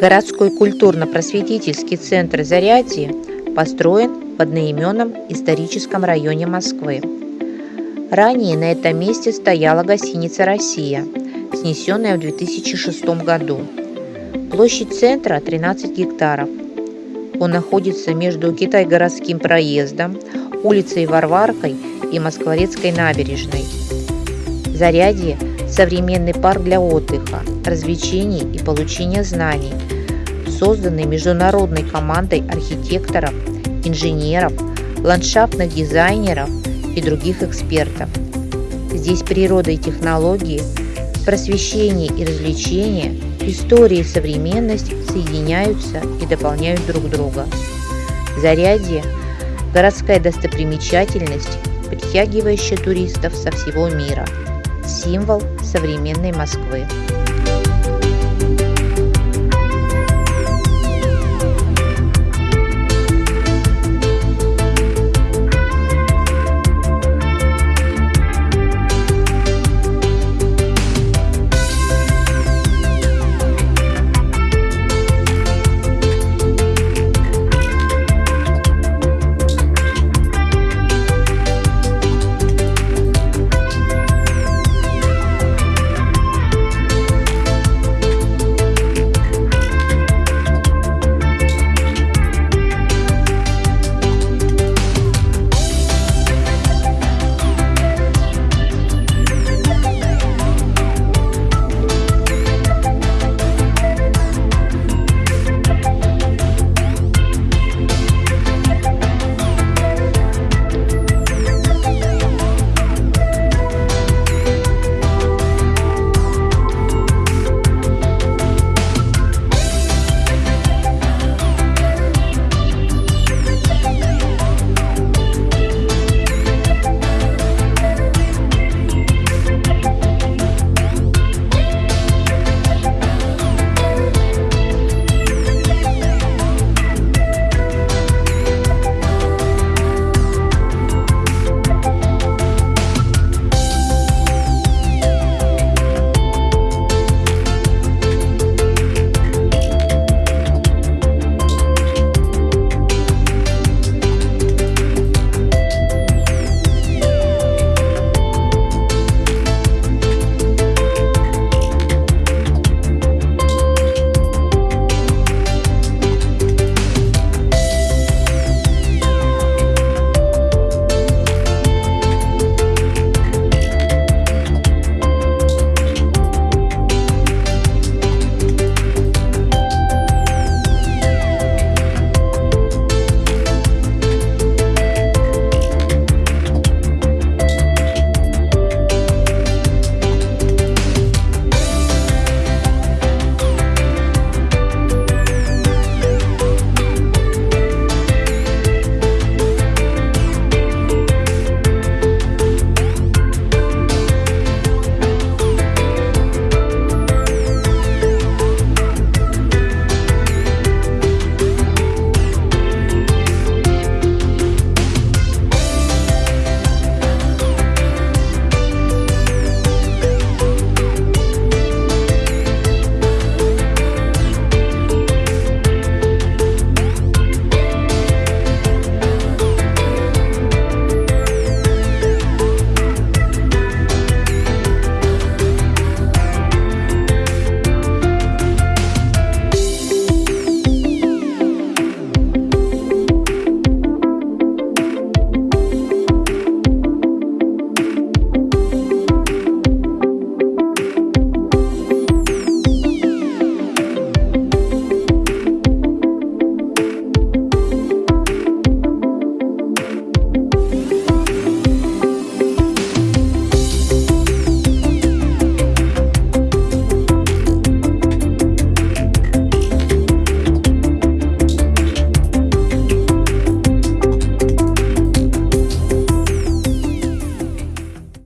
Городской культурно-просветительский центр Зарядье построен в одноименном историческом районе Москвы. Ранее на этом месте стояла гостиница «Россия», снесенная в 2006 году. Площадь центра 13 гектаров. Он находится между Китай-городским проездом, улицей Варваркой и Москворецкой набережной. Зарядье – современный парк для отдыха, развлечений и получения знаний, созданный международной командой архитекторов, инженеров, ландшафтных дизайнеров и других экспертов. Здесь природа и технологии, просвещение и развлечения, история и современность соединяются и дополняют друг друга. Зарядье – городская достопримечательность, притягивающая туристов со всего мира – символ современной Москвы.